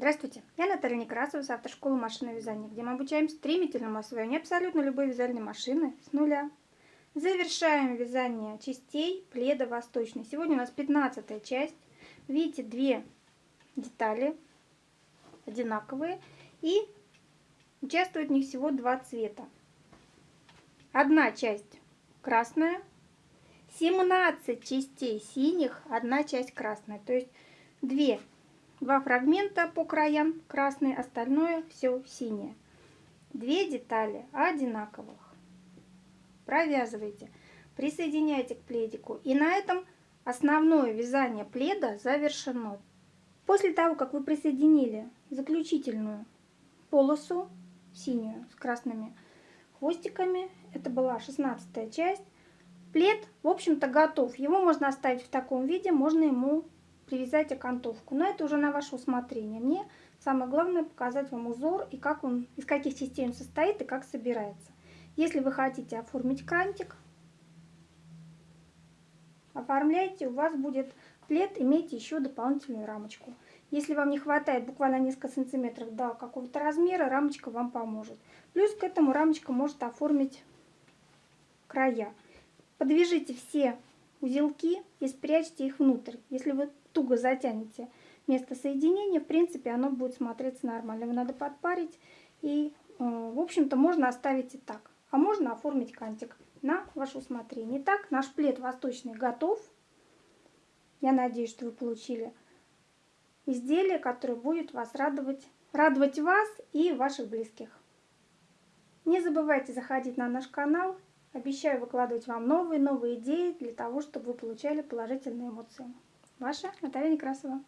Здравствуйте, я Наталья Некрасова с автошколы машинного вязания, где мы обучаем стремительному освоению абсолютно любой вязальной машины с нуля. Завершаем вязание частей пледа восточный. Сегодня у нас 15 часть. Видите, две детали одинаковые и участвует в них всего два цвета. Одна часть красная, 17 частей синих, одна часть красная. То есть две Два фрагмента по краям красный, остальное все синее. Две детали одинаковых. Провязывайте, присоединяйте к пледику. И на этом основное вязание пледа завершено. После того, как вы присоединили заключительную полосу, синюю с красными хвостиками, это была 16 часть, плед, в общем-то, готов. Его можно оставить в таком виде, можно ему привязать окантовку. Но это уже на ваше усмотрение. Мне самое главное показать вам узор и как он, из каких частей он состоит и как собирается. Если вы хотите оформить крантик, оформляйте, у вас будет плед, имейте еще дополнительную рамочку. Если вам не хватает буквально несколько сантиметров до какого-то размера, рамочка вам поможет. Плюс к этому рамочка может оформить края. Подвяжите все узелки и спрячьте их внутрь. Если вы туго затянете место соединения, в принципе, оно будет смотреться нормально. Его надо подпарить и, э, в общем-то, можно оставить и так. А можно оформить кантик на ваше усмотрение. Итак, наш плед восточный готов. Я надеюсь, что вы получили изделие, которое будет вас радовать, радовать вас и ваших близких. Не забывайте заходить на наш канал. Обещаю выкладывать вам новые-новые идеи для того, чтобы вы получали положительные эмоции. Ваша Наталья Некрасова.